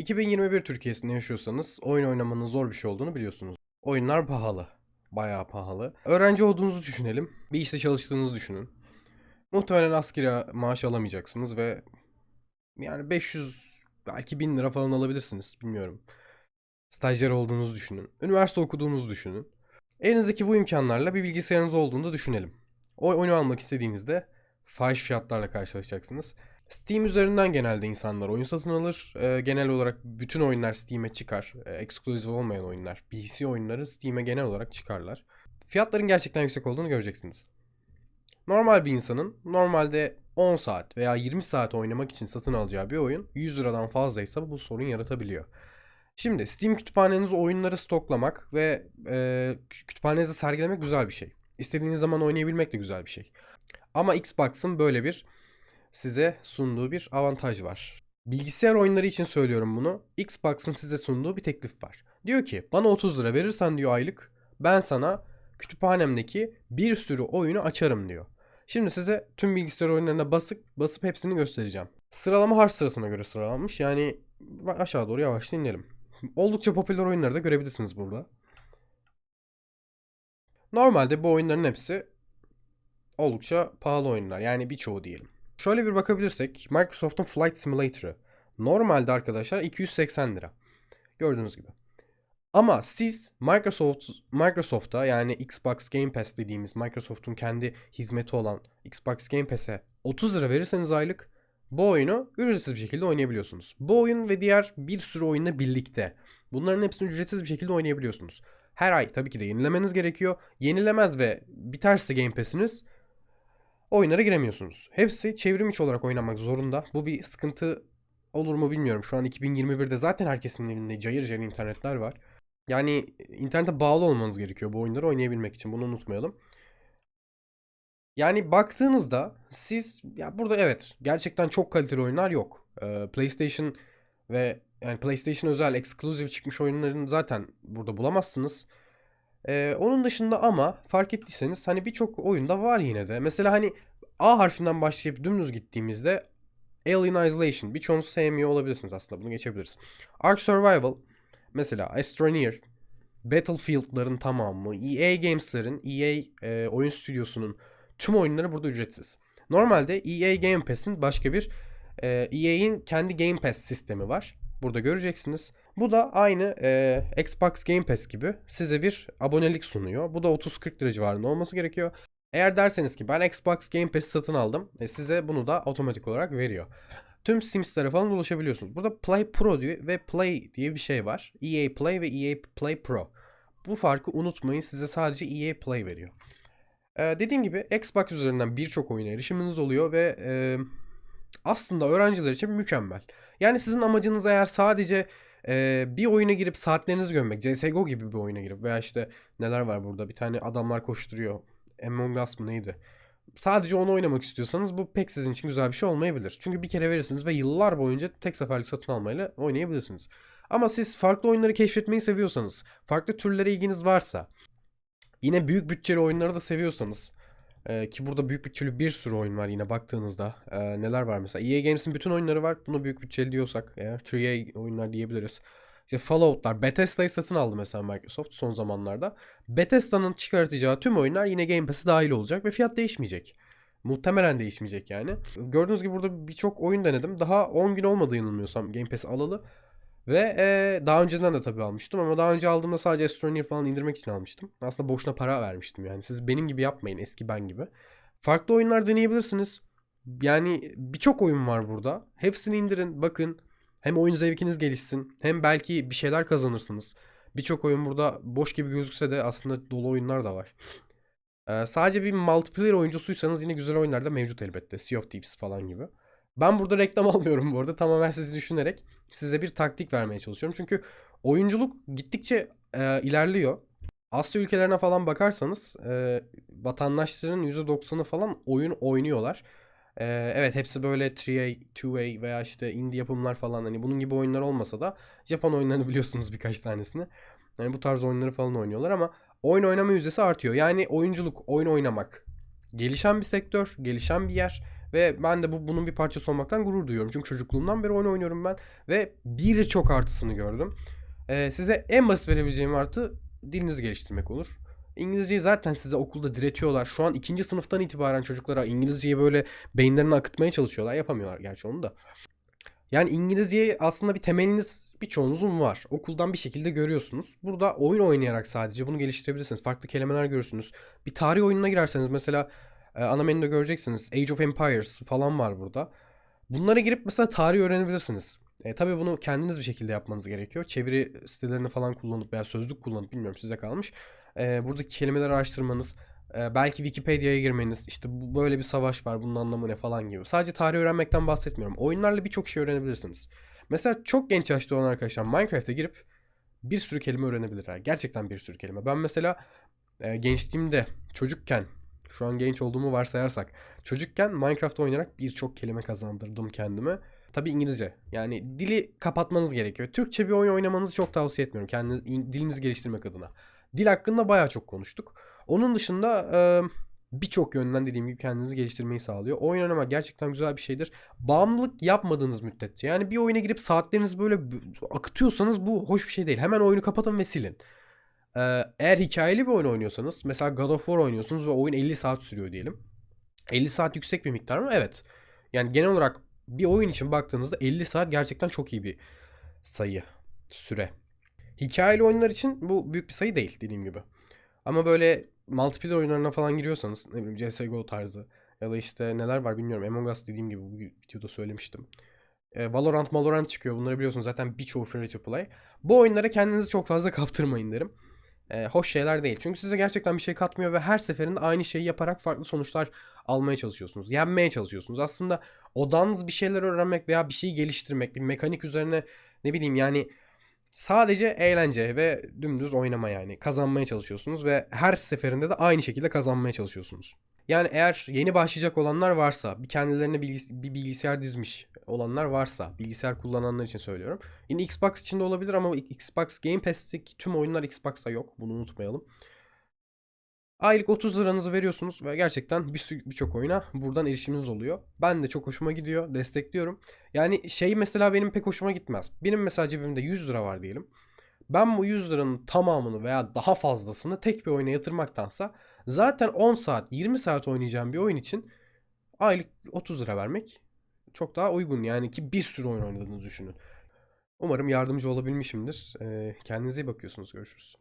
2021 Türkiye'sinde yaşıyorsanız oyun oynamanın zor bir şey olduğunu biliyorsunuz. Oyunlar pahalı. Bayağı pahalı. Öğrenci olduğunuzu düşünelim. Bir işte çalıştığınızı düşünün. Muhtemelen askeri maaş alamayacaksınız ve yani 500 belki 1000 lira falan alabilirsiniz. Bilmiyorum. Stajyer olduğunuzu düşünün. Üniversite okuduğunuzu düşünün. Elinizdeki bu imkanlarla bir bilgisayarınız olduğunu da düşünelim. O oyunu almak istediğinizde fahiş fiyatlarla karşılaşacaksınız. Steam üzerinden genelde insanlar oyun satın alır. Ee, genel olarak bütün oyunlar Steam'e çıkar. Ee, exclusive olmayan oyunlar, PC oyunları Steam'e genel olarak çıkarlar. Fiyatların gerçekten yüksek olduğunu göreceksiniz. Normal bir insanın normalde 10 saat veya 20 saat oynamak için satın alacağı bir oyun 100 liradan fazlaysa bu sorun yaratabiliyor. Şimdi Steam kütüphanenize oyunları stoklamak ve e, kütüphanenizde sergilemek güzel bir şey. İstediğiniz zaman oynayabilmek de güzel bir şey. Ama Xbox'ın böyle bir size sunduğu bir avantaj var. Bilgisayar oyunları için söylüyorum bunu. Xbox'ın size sunduğu bir teklif var. Diyor ki bana 30 lira verirsen diyor aylık ben sana kütüphanemdeki bir sürü oyunu açarım diyor. Şimdi size tüm bilgisayar oyunlarına basıp basıp hepsini göstereceğim. Sıralama harf sırasına göre sıralanmış. Yani aşağı doğru yavaş inelim. Oldukça popüler oyunları da görebilirsiniz burada. Normalde bu oyunların hepsi oldukça pahalı oyunlar. Yani birçoğu diyelim. Şöyle bir bakabilirsek Microsoft'un Flight Simulator'ı normalde arkadaşlar 280 lira. Gördüğünüz gibi. Ama siz Microsoft Microsoft'a yani Xbox Game Pass dediğimiz Microsoft'un kendi hizmeti olan Xbox Game Pass'e 30 lira verirseniz aylık bu oyunu ücretsiz bir şekilde oynayabiliyorsunuz. Bu oyun ve diğer bir sürü oyunla birlikte bunların hepsini ücretsiz bir şekilde oynayabiliyorsunuz. Her ay tabii ki de yenilemeniz gerekiyor. Yenilemez ve biterse Game Pass'iniz oyunlara giremiyorsunuz. Hepsi çevrim içi olarak oynamak zorunda. Bu bir sıkıntı olur mu bilmiyorum. Şu an 2021'de zaten herkesin elinde cayır cayır internetler var. Yani internete bağlı olmanız gerekiyor bu oyunları oynayabilmek için. Bunu unutmayalım. Yani baktığınızda siz ya burada evet gerçekten çok kaliteli oyunlar yok. Ee, PlayStation ve yani PlayStation özel exclusive çıkmış oyunların zaten burada bulamazsınız. Ee, onun dışında ama fark ettiyseniz hani birçok oyunda var yine de. Mesela hani A harfinden başlayıp dümdüz gittiğimizde Alien Isolation birçoğunuz sevmiyor olabilirsiniz aslında bunu geçebiliriz. Ark Survival mesela Astroneer Battlefield'ların tamamı EA Games'lerin EA e, oyun stüdyosunun tüm oyunları burada ücretsiz. Normalde EA Game Pass'in başka bir e, EA'in kendi Game Pass sistemi var. Burada göreceksiniz. Bu da aynı e, Xbox Game Pass gibi size bir abonelik sunuyor. Bu da 30-40 lira civarında olması gerekiyor. Eğer derseniz ki ben Xbox Game Pass'i satın aldım. E, size bunu da otomatik olarak veriyor. Tüm Sims'lere falan ulaşabiliyorsunuz. Burada Play Pro diye ve Play diye bir şey var. EA Play ve EA Play Pro. Bu farkı unutmayın. Size sadece EA Play veriyor. Ee, dediğim gibi Xbox üzerinden birçok oyuna erişiminiz oluyor ve e, aslında öğrenciler için mükemmel. Yani sizin amacınız eğer sadece e, bir oyuna girip saatlerinizi gömmek, CSGO gibi bir oyuna girip veya işte neler var burada bir tane adamlar koşturuyor. Among Us mı neydi? Sadece onu oynamak istiyorsanız bu pek sizin için güzel bir şey olmayabilir. Çünkü bir kere verirsiniz ve yıllar boyunca tek seferlik satın almayla oynayabilirsiniz. Ama siz farklı oyunları keşfetmeyi seviyorsanız, farklı türlere ilginiz varsa, yine büyük bütçeli oyunları da seviyorsanız, ee, ki burada büyük bütçeli bir sürü oyun var yine baktığınızda. Ee, neler var mesela? EA Games'in bütün oyunları var. Bunu büyük bütçeli diyorsak eğer 3A oyunlar diyebiliriz. İşte Fallout'lar, Bethesda'yı satın aldı mesela Microsoft son zamanlarda. Bethesda'nın çıkartacağı tüm oyunlar yine Game Pass'e dahil olacak ve fiyat değişmeyecek. Muhtemelen değişmeyecek yani. Gördüğünüz gibi burada birçok oyun denedim. Daha 10 gün olmadı yanılmıyorsam Game Pass alalı. Ve e, daha önceden de tabii almıştım ama daha önce aldığımda sadece Astroneer falan indirmek için almıştım. Aslında boşuna para vermiştim yani. Siz benim gibi yapmayın eski ben gibi. Farklı oyunlar deneyebilirsiniz. Yani birçok oyun var burada. Hepsini indirin bakın. Hem oyun zevkiniz gelişsin hem belki bir şeyler kazanırsınız. Birçok oyun burada boş gibi gözükse de aslında dolu oyunlar da var. Ee, sadece bir multiplayer oyuncusuysanız yine güzel oyunlar da mevcut elbette. Sea of Thieves falan gibi. Ben burada reklam almıyorum bu arada. Tamamen sizi düşünerek size bir taktik vermeye çalışıyorum. Çünkü oyunculuk gittikçe e, ilerliyor. Asya ülkelerine falan bakarsanız e, vatandaşların %90'ı falan oyun oynuyorlar. E, evet hepsi böyle 3A, 2A veya işte indie yapımlar falan hani bunun gibi oyunlar olmasa da Japon oyunlarını biliyorsunuz birkaç tanesini. Yani bu tarz oyunları falan oynuyorlar ama oyun oynama yüzdesi artıyor. Yani oyunculuk, oyun oynamak gelişen bir sektör, gelişen bir yer Ve ben de bu bunun bir parçası olmaktan gurur duyuyorum. Çünkü çocukluğumdan beri oyun oynuyorum ben ve birçok artısını gördüm. Ee, size en basit verebileceğim artı dilinizi geliştirmek olur. İngilizceyi zaten size okulda diretiyorlar. Şu an ikinci sınıftan itibaren çocuklara İngilizceyi böyle beyinlerine akıtmaya çalışıyorlar. Yapamıyorlar gerçi onu da. Yani İngilizceyi aslında bir temeliniz birçoğunuzun var. Okuldan bir şekilde görüyorsunuz. Burada oyun oynayarak sadece bunu geliştirebilirsiniz. Farklı kelimeler görürsünüz. Bir tarih oyununa girerseniz mesela e, ana menüde göreceksiniz. Age of Empires falan var burada. Bunlara girip mesela tarih öğrenebilirsiniz. E, tabii bunu kendiniz bir şekilde yapmanız gerekiyor. Çeviri sitelerini falan kullanıp veya sözlük kullanıp bilmiyorum size kalmış. E, buradaki kelimeleri araştırmanız, e, belki Wikipedia'ya girmeniz, işte bu böyle bir savaş var, bunun anlamı ne falan gibi. Sadece tarih öğrenmekten bahsetmiyorum. Oyunlarla birçok şey öğrenebilirsiniz. Mesela çok genç yaşta olan arkadaşlar Minecraft'a girip bir sürü kelime öğrenebilirler. Gerçekten bir sürü kelime. Ben mesela e, gençliğimde, çocukken, şu an genç olduğumu varsayarsak, çocukken Minecraft oynayarak birçok kelime kazandırdım kendime. Tabii İngilizce. Yani dili kapatmanız gerekiyor. Türkçe bir oyun oynamanızı çok tavsiye etmiyorum. Kendiniz, dilinizi geliştirmek adına. Dil hakkında bayağı çok konuştuk. Onun dışında e, birçok yönden dediğim gibi kendinizi geliştirmeyi sağlıyor. Oyun oynamak gerçekten güzel bir şeydir. Bağımlılık yapmadığınız müddetçe. Yani bir oyuna girip saatlerinizi böyle akıtıyorsanız bu hoş bir şey değil. Hemen oyunu kapatın ve silin. Eğer hikayeli bir oyun oynuyorsanız mesela God of War oynuyorsunuz ve oyun 50 saat sürüyor diyelim. 50 saat yüksek bir miktar mı? Evet. Yani genel olarak bir oyun için baktığınızda 50 saat gerçekten çok iyi bir sayı, süre. Hikayeli oyunlar için bu büyük bir sayı değil dediğim gibi. Ama böyle multiplayer oyunlarına falan giriyorsanız ne bileyim CSGO tarzı ya da işte neler var bilmiyorum. Among Us dediğim gibi bu videoda söylemiştim. E, Valorant, Valorant çıkıyor. Bunları biliyorsunuz zaten birçoğu free to play. Bu oyunlara kendinizi çok fazla kaptırmayın derim. E, hoş şeyler değil. Çünkü size gerçekten bir şey katmıyor ve her seferinde aynı şeyi yaparak farklı sonuçlar almaya çalışıyorsunuz. Yenmeye çalışıyorsunuz. Aslında odanız bir şeyler öğrenmek veya bir şeyi geliştirmek, bir mekanik üzerine ne bileyim yani Sadece eğlence ve dümdüz oynama yani. Kazanmaya çalışıyorsunuz ve her seferinde de aynı şekilde kazanmaya çalışıyorsunuz. Yani eğer yeni başlayacak olanlar varsa, bir kendilerine bilgis- bir bilgisayar dizmiş olanlar varsa, bilgisayar kullananlar için söylüyorum. Yine Xbox için de olabilir ama Xbox Game Pass'teki tüm oyunlar Xbox'ta yok. Bunu unutmayalım. Aylık 30 liranızı veriyorsunuz ve gerçekten birçok oyuna buradan erişiminiz oluyor. Ben de çok hoşuma gidiyor, destekliyorum. Yani şey mesela benim pek hoşuma gitmez. Benim mesela cebimde 100 lira var diyelim. Ben bu 100 liranın tamamını veya daha fazlasını tek bir oyuna yatırmaktansa zaten 10 saat, 20 saat oynayacağım bir oyun için aylık 30 lira vermek çok daha uygun. Yani ki bir sürü oyun oynadığınızı düşünün. Umarım yardımcı olabilmişimdir. Kendinize iyi bakıyorsunuz. Görüşürüz.